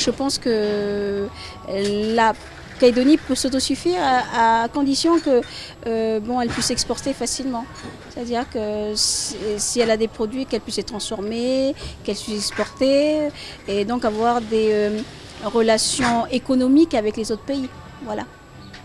Je pense que euh, la Calédonie peut s'autosuffire à, condition que euh, bon, puisse exporter facilement. C'est-à-dire que si elle a des produits, qu'elle puisse les transformer, qu'elle puisse exporter et donc avoir des euh, relations économiques avec les autres pays. Voilà.